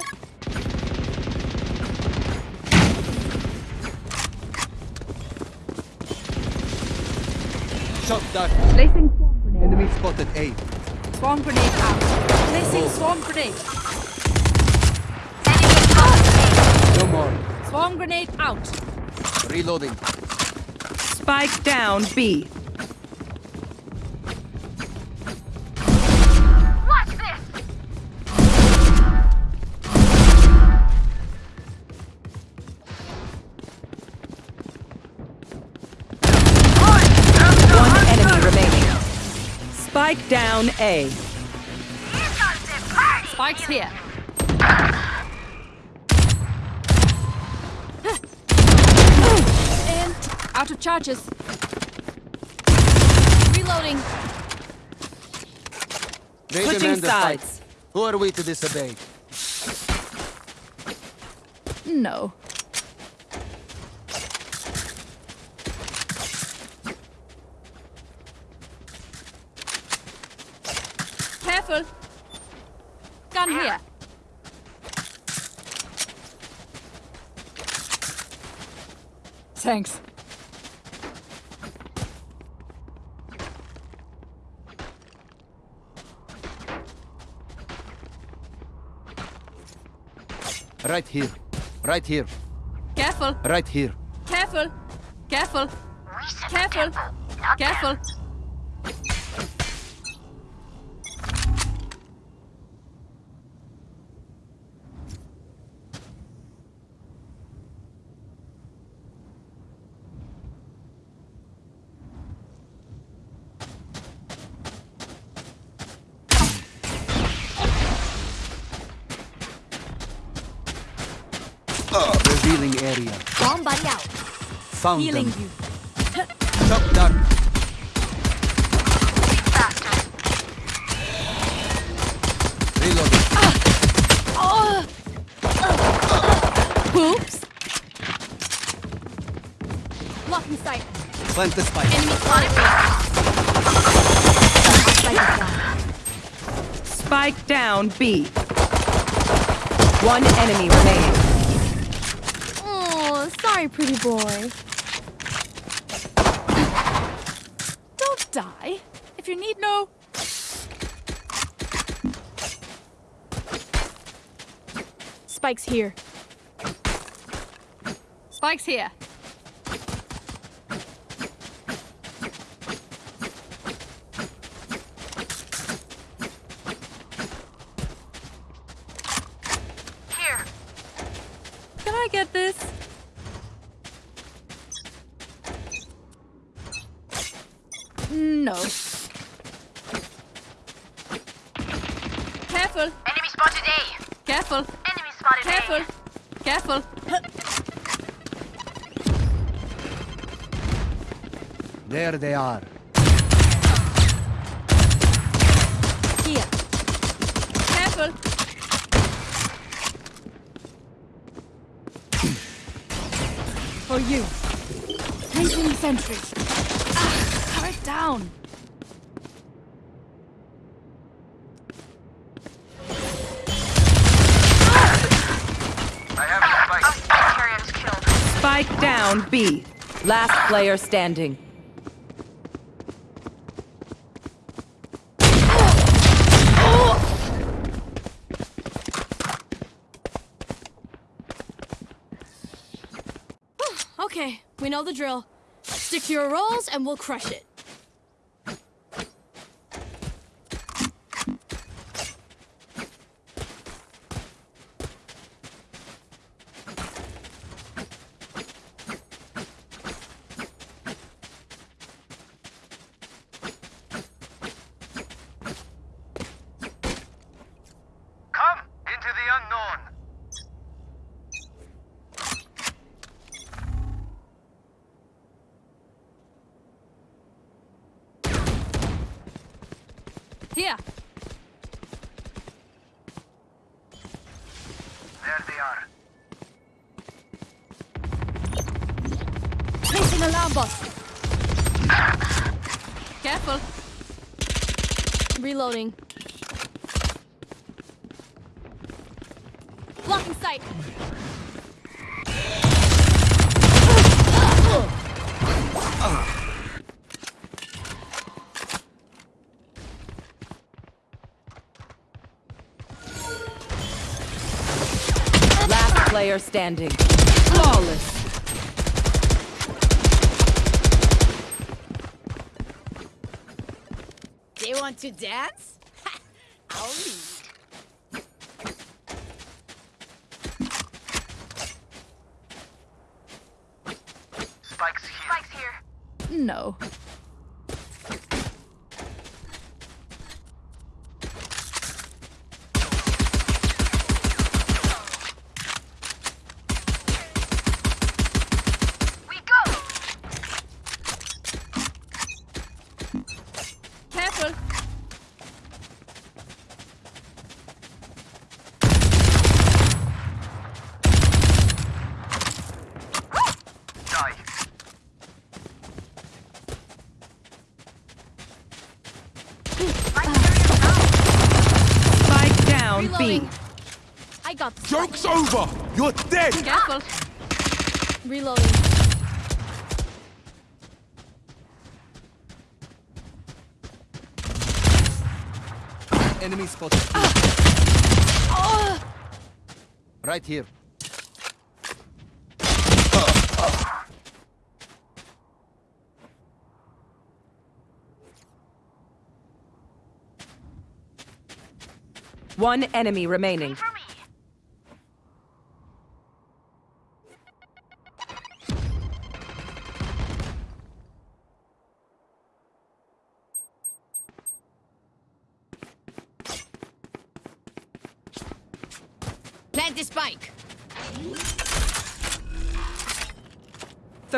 Shock dart. Placing swarm grenade. Enemy spotted A. Swarm grenade out. Placing oh. swarm grenade. Enemy spotted No more. Swarm grenade out. Reloading. Spike down B. down A. Here comes the party! Spikes here. And out of charges. Reloading. They Switching demand the fight. sides. Who are we to disobey? No. Careful. Gun here. Thanks. Right here. Right here. Careful. Right here. Careful. Careful. We said Careful. not them. Careful. Revealing area. Bomb buddy out. Found Healing them. you. Shock dart. Reloading. Oops. Blocking sight. Plant the spike. Enemy spotted. Spike down B. One enemy remaining. Oh, sorry, pretty boy. Don't die. If you need no. Spike's here. Spikes here. Can I get this? No. Careful. Enemy spotted A. Careful. Enemy spotted Careful. A. Careful. There they are. Here. Careful. For you. Placing sentry. Ah, turret down. Carrier's killed. Spike down B. Last player standing. Okay, we know the drill. Stick to your roles and we'll crush it. Come into the unknown. Here. There they are. Placing alarm bot. Careful. Reloading. Blocking sight. Last player standing. Flawless. They want to dance? *laughs* I'll lead. Spike's here. Spike's here. No. We go. Careful. Die. Spike down B. Reloading. I got this. Joke's over! You're dead! Careful. Reloading. Enemy spotted. Right here. One enemy remaining.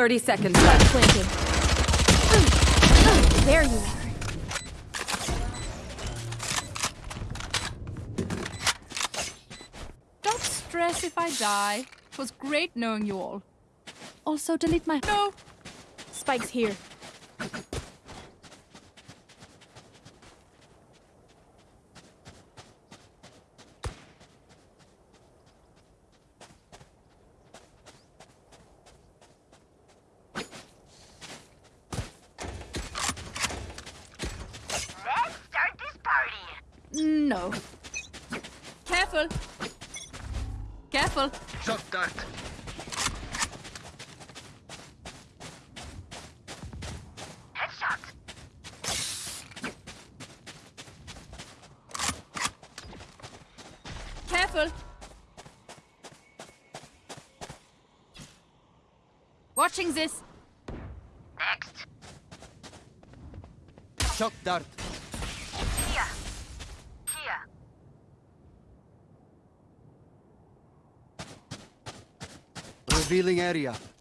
30 seconds left. Planted. There you are. Don't stress if I die. It was great knowing you all. Also, delete my. No! Spike's here. Let's start this party. No. Careful. Careful. Shock dart. Headshot. Careful. Watching this. Next. Shock dart. Here. Here. Revealing area.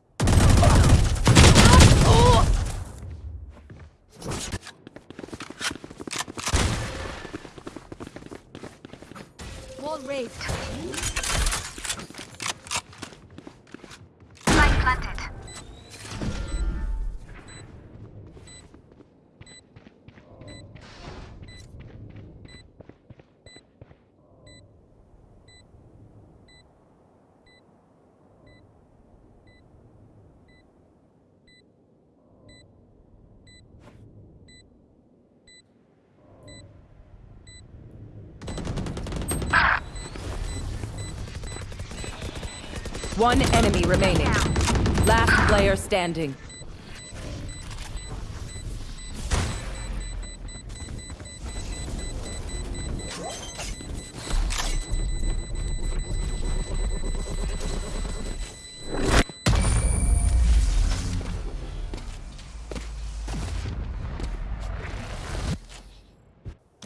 One enemy remaining. Last player standing.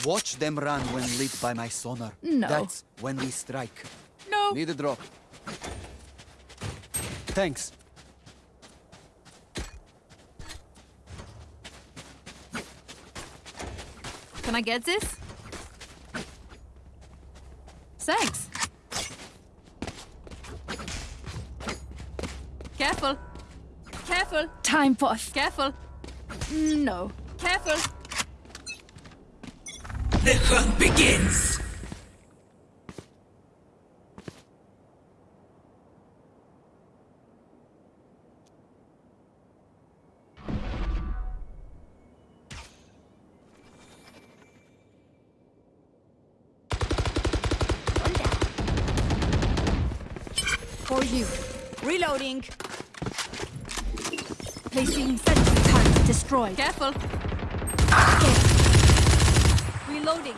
Watch them run when lit by my sonar. No. That's when we strike. No. Need a drop. Thanks. Can I get this? Thanks. Careful. Careful. Time for us. Careful. No. Careful. The hunt begins. Placing sentry target destroyed. Careful. Reloading.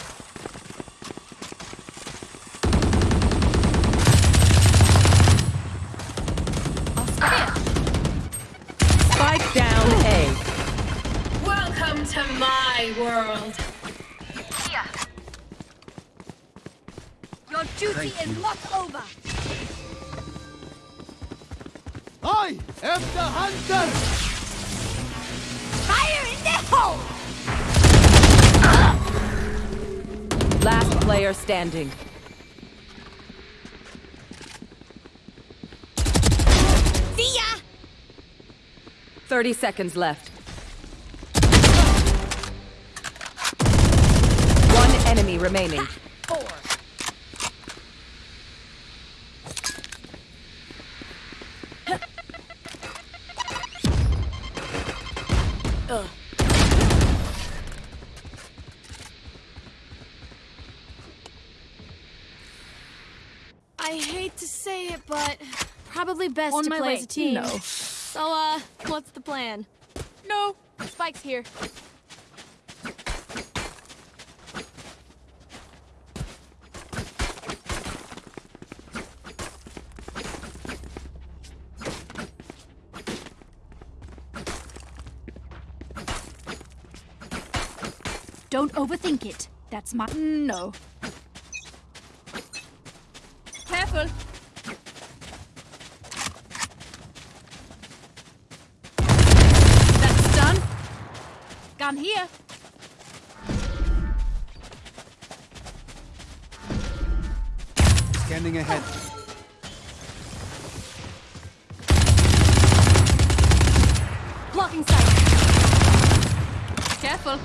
Spike down A. Welcome to my world. Here. Your duty is not over. I am the hunter! Player standing. See ya! 30 seconds left. One enemy remaining. I hate to say it, but probably best On to my play way. as a team. No. So, uh, what's the plan? No. Spike's here. Don't overthink it. That's my. No. Careful. That's done. Gun here. Scanning ahead. Blocking sight. Careful.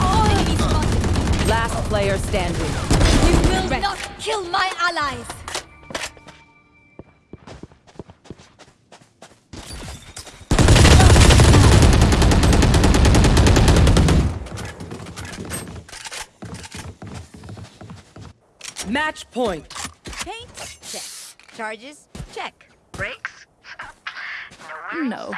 Oh, enemy spotted. Last player standing. You will not kill my allies. Match point. Paint? Check. Charges? Check. Brakes? Nowhere *laughs* No.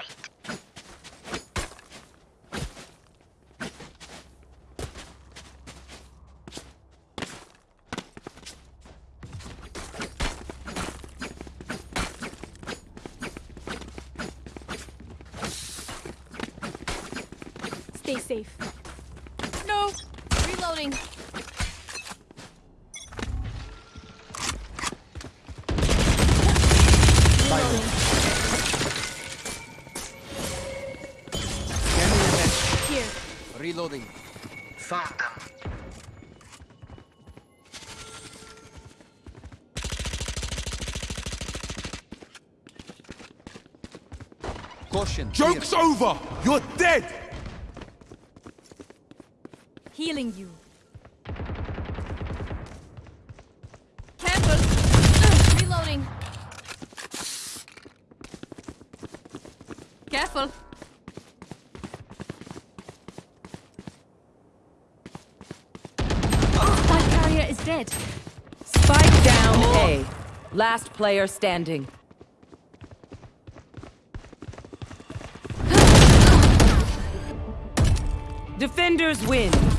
Caution. Joke's here. over! You're dead! Healing you. Careful. Reloading. Careful. That carrier is dead. Spike down A. Last player standing. Defenders win.